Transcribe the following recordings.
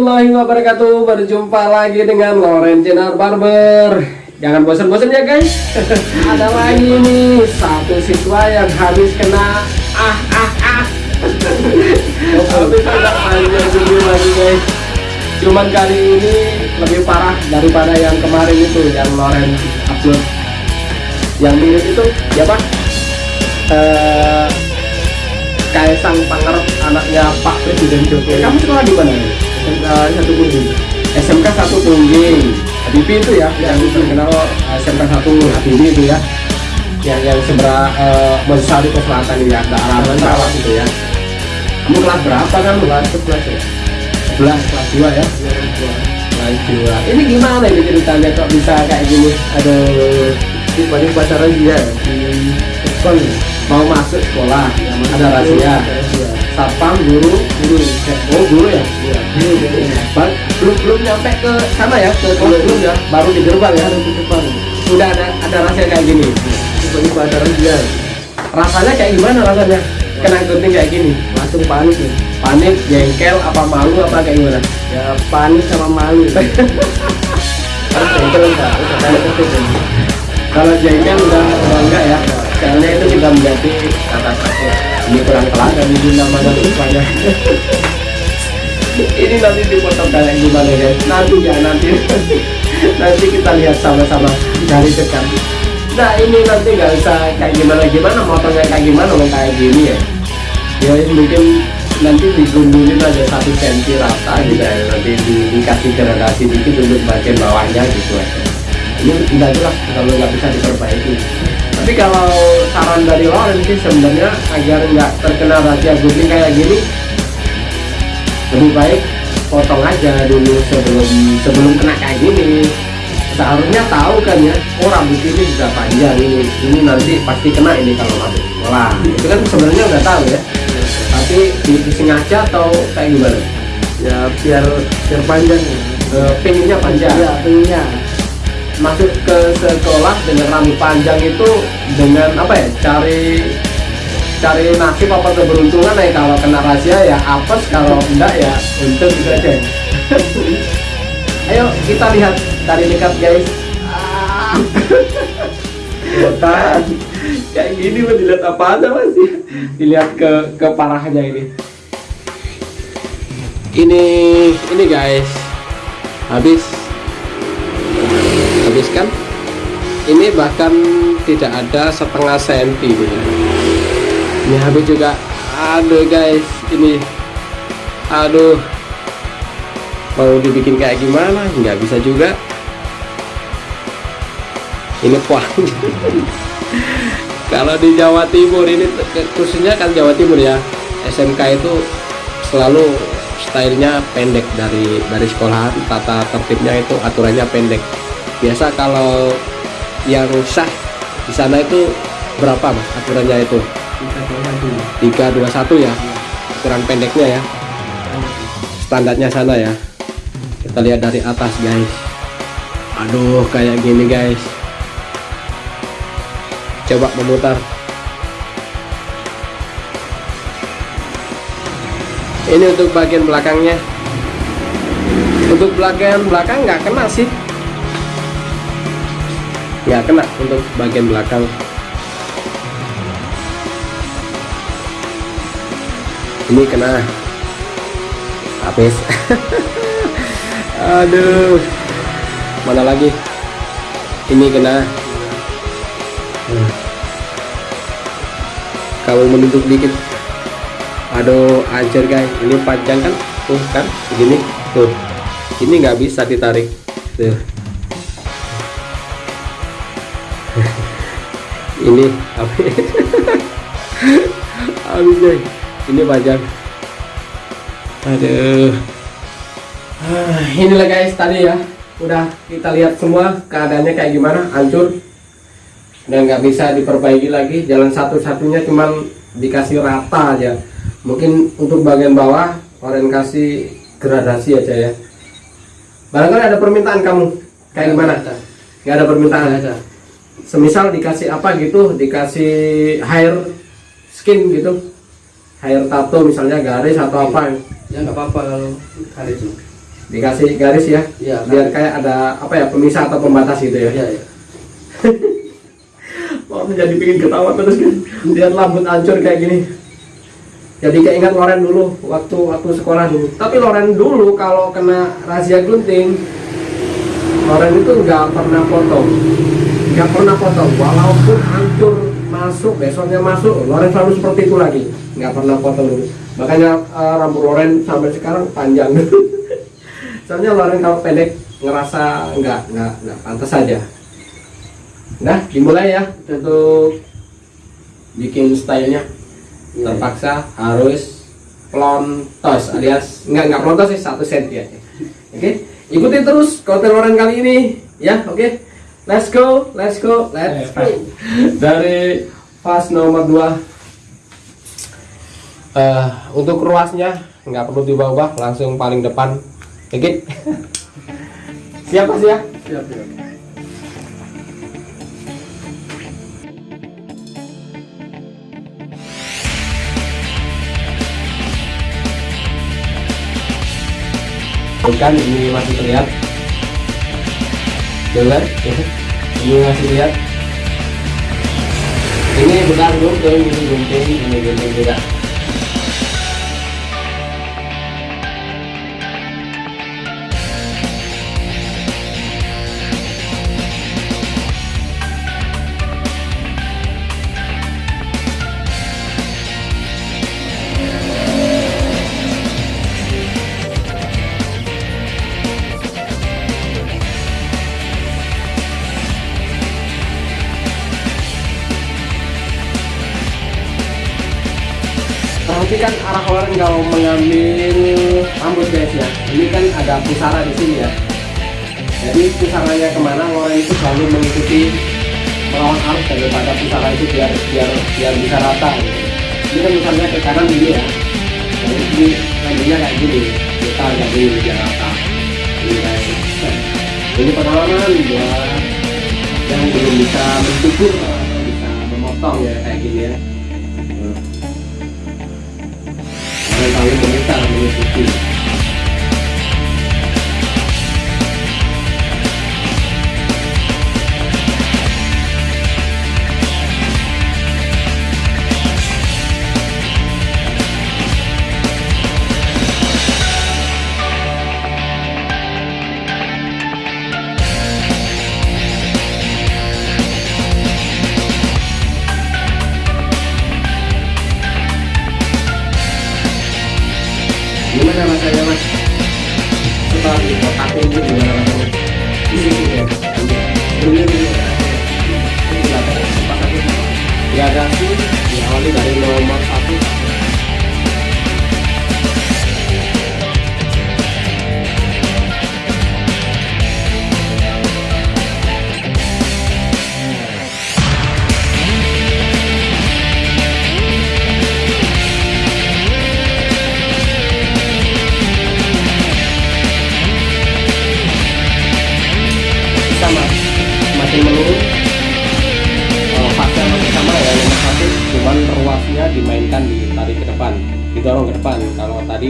warahmatullahi wabarakatuh. Berjumpa lagi dengan Loren Jenar Barber. Jangan bosan-bosan ya guys. Ada lagi nih Satu siswa yang habis kena Ah ah ah. Habis kena panjang video lagi guys Cuman kali ini lebih parah daripada yang kemarin itu Yang Loren upload. Yang mirip itu ya pak? Eh, Kaisang Pangarep anaknya Pak Presiden Jokowi. Kamu sekolah di mana? SMK satu Pungging. SMK satu Pungging. Habibie itu ya, yang terkenal eh, SMK satu Habibie itu ya. Yang yang seberang uh, Monsari ke selatan ya, daerah Sarawak itu ya. Kamu kelas berapa kan? Kelas 11 ya. 11 kelas 2 ya. Kelas 2. Ini gimana ini ceritanya kok bisa kayak gini? Aduh, paling pacaran dia di sekolah mau masuk sekolah, ada rahasia. Satpam guru guru. Oh guru ya? guru Ba- belum belum nyampe ke sana ya ke kelas belum. ya. Baru di gerbang ya. Di depan udah ada ada rahasia kayak gini. Paling pacaran dia rasanya kayak gimana rasanya? Kena gunting kayak gini. Langsung panik ya. Panik jengkel apa malu apa kayak gimana? Ya panik sama malu. Jengkel enggak udah kayak ketik kalau jengkel udah enggak ya soalnya itu juga menjadi kata kata ini kurang teladan ini namanya rupanya ini nanti dipotong kayak gimana ya. Nanti ya nanti. Nanti kita lihat sama-sama dari dekat. Nah ini nanti nggak usah kayak gimana gimana motongnya kayak gimana mau kayak gini ya. Ya mungkin nanti digundulin aja satu senti rata gitu ya. Nanti di, dikasih gradasi dikit untuk bagian bawahnya gitu aja ini enggak jelas kalau nggak bisa diperbaiki tapi kalau saran dari Loren sih sebenarnya agar nggak terkena rahasia gunting kayak gini lebih baik potong aja dulu sebelum sebelum kena kayak gini. Seharusnya tahu kan ya oh rambut ini sudah panjang ini ini nanti pasti kena ini kalau masuk sekolah. Itu kan sebenarnya udah tahu ya. Tapi disengaja atau kayak gimana? Ya biar biar panjang. Ya pinginnya panjang. Ya pengennya masuk ke sekolah dengan rambut panjang itu dengan apa ya cari cari nasib apa keberuntungan ya kalau kena rahasia ya apes kalau enggak ya untung gitu aja. Ayo kita lihat dari dekat guys. Botan. kayak gini mau dilihat apa aja masih dilihat ke keparahannya ini. Ini ini guys. Habis habis kan ini bahkan tidak ada setengah senti gitu. ini habis juga aduh guys ini aduh mau dibikin kayak gimana? Nggak bisa juga. Ini panjang kalau di Jawa Timur ini khususnya kan Jawa Timur ya SMK itu selalu stylenya pendek dari dari sekolahan tata tertibnya itu aturannya pendek biasa kalau yang sah di sana itu berapa mas aturannya itu? kita dua satu 321 ya aturan pendeknya ya. Standarnya sana ya. Kita lihat dari atas guys. Aduh kayak gini guys. Coba memutar. Ini untuk bagian belakangnya. Untuk bagian belakang nggak kena sih nggak kena untuk bagian belakang. Ini kena. Habis. Aduh. Mana lagi? Ini kena. Kamu menunduk dikit. Aduh anjir guys. Ini panjang kan? Tuh kan? Begini. Tuh. Ini nggak bisa ditarik. Tuh ini habis habis guys ini panjang aduh. Ah, inilah guys tadi ya. Udah kita lihat semua keadaannya kayak gimana hancur. Dan nggak bisa diperbaiki lagi. Jalan satu-satunya cuman dikasih rata aja. Mungkin untuk bagian bawah orientasi gradasi aja ya. Barangkali ada permintaan kamu. Kayak gimana? Nggak ada. Permintaan? Aja semisal dikasih apa gitu dikasih hair skin gitu. Hair tato misalnya garis atau apa. Ya nggak apa-apa kalau itu. Dikasih garis ya Iya, biar kayak ada apa ya pemisah atau pembatas gitu ya. Iya, iya. Wah, menjadi pingin ketawa terus kan. Lihat rambut hancur kayak gini. Jadi keingat Loren dulu waktu waktu sekolah dulu. Tapi Loren dulu kalau kena razia gunting Loren itu nggak pernah potong nggak pernah potong walaupun hancur masuk besoknya masuk Loren selalu seperti itu lagi nggak pernah potong dulu makanya eh, rambut Loren sampai sekarang panjang soalnya Loren kalau pendek ngerasa nggak nggak nggak pantas aja Nah, dimulai ya untuk bikin stylenya. Iya. Terpaksa harus plontos alias nggak nggak plontos sih satu set ya. Oke, ikuti terus konten orang kali ini ya. Oke, let's go, let's go, let's go. Dari pas nomor 2 Eh, untuk ruasnya nggak perlu diubah-ubah langsung paling depan. Oke. Siapa sih ya? Siap, siap. bukan ini masih terlihat dengar ini masih terlihat ini bukan gunting ini gunting ini gunting juga perhatikan arah orang kalau mengambil rambut guys ya. Ini kan ada pusara di sini ya. Jadi pusaranya ke mana orang itu selalu mengikuti melawan arus daripada pusara itu biar biar biar bisa rata gitu. ini kan misalnya ke kanan gini ya. Jadi ini rambutnya kayak gini kita gini biar rata. Ini gitu. ini pengalaman buat yang belum bisa mencukur bisa memotong ya kayak gini ya Orang tahu pemerintah mengikuti Gimana rasanya mas? Setelah dikotakin itu gimana rasanya? Ini ya. Ini ini Ini belakangnya sempat aku Diadasi diawali dari nomor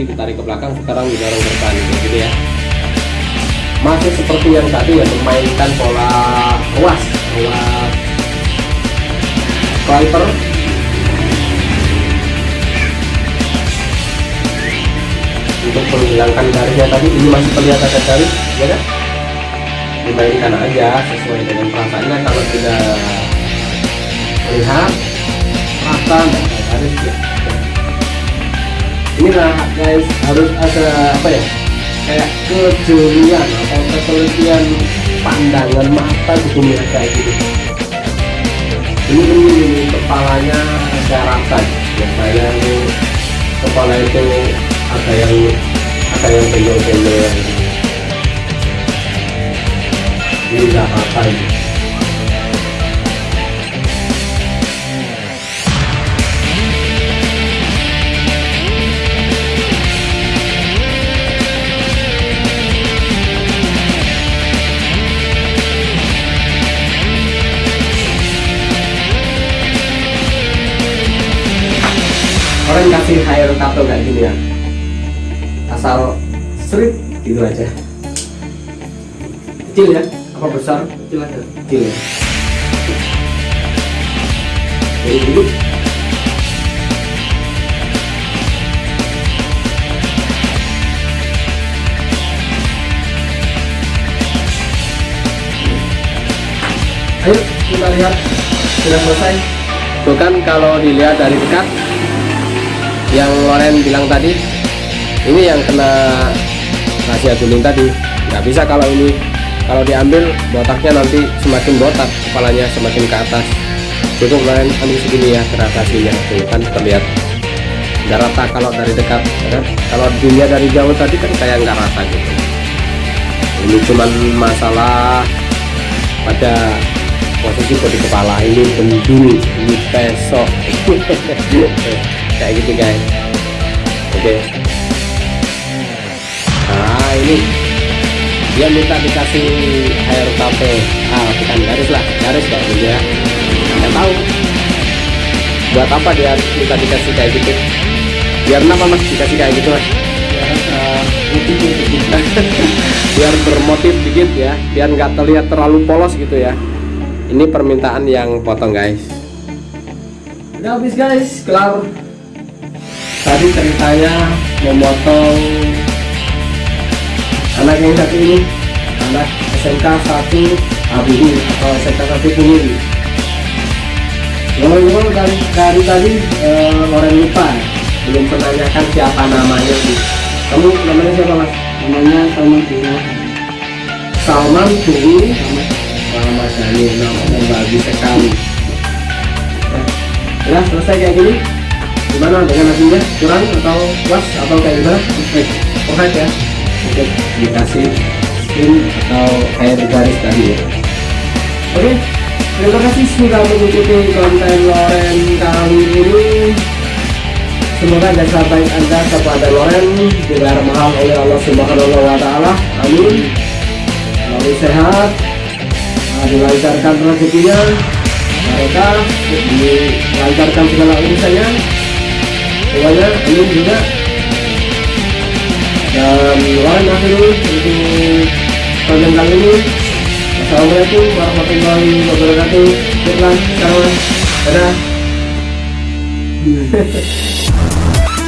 ditarik ke belakang sekarang didorong depan gitu ya. Masih seperti yang tadi ya memainkan pola ruas ruas Clipper untuk menghilangkan garisnya tadi ini masih terlihat ada garis ya kan? Dimainkan aja sesuai dengan perasaannya kalau tidak lihat dan ada garis ya inilah guys harus ada apa ya kayak kejelian atau ketelitian pandangan mata gitu melihat kayak gitu. Ini ini, ini kepalanya ada rata biasanya ini kepala itu ada yang ada yang benjol-benjol ini nggak rata gitu aja. Kecil ya? Apa besar? Kecil aja. kecil ya. Jadi dulu. Ayo kita lihat. Sudah selesai. Tuh kan kalau dilihat dari dekat yang Loren bilang tadi ini yang kena rahasia tuning tadi. Nggak bisa kalau ini kalau diambil botaknya nanti semakin botak kepalanya semakin ke atas. Cukup Loren ambil segini ya keratasinya tuh kan terlihat nggak rata kalau dari dekat ya kan? kalau dilihat dari jauh tadi kan kayak nggak rata gitu. Ini cuman masalah pada posisi bodi kepala ini bendul ini pesok. Kayak gitu guys. Oke nah ini. Dia minta dikasih air tape. Ah bukan garis lah garis kayak gitu ya. Nggak tahu. Buat apa dia minta dikasih kayak gitu? Biar kenapa mas dikasih kayak gitu mas? Biar bermotif dikit ya. Biar nggak terlihat terlalu polos gitu ya. Ini permintaan yang potong guys. Udah habis guys. Kelar. Tadi ceritanya memotong anak yang satu ini anak SMK 1 ABU atau SMK 1 Pungiri ngomong-ngomong dari, dari tadi eh, Loren lupa belum menanyakan siapa namanya sih. Kamu namanya siapa mas? Namanya Salman Tino. Salman Wah Mas Dani namanya bagus sekali. Ya, ya selesai kayak gini. Gimana dengan hasilnya? Kurang atau puas atau kayak gimana? Oke perfect ya oke dikasih skin atau air garis tadi ya oke terima kasih sudah mengikuti konten Loren kali ini Semoga jasa baik Anda kepada Loren dibayar mahal oleh Allah Subhanahu wa taala. Amin. Selalu sehat, dilancarkan rezekinya, mereka dilancarkan segala urusannya. Semuanya amin juga. Dan Loren akhiri untuk konten kali ini. Assalamualaikum warahmatullahi wabarakatuh. Iklan, salam, dadah.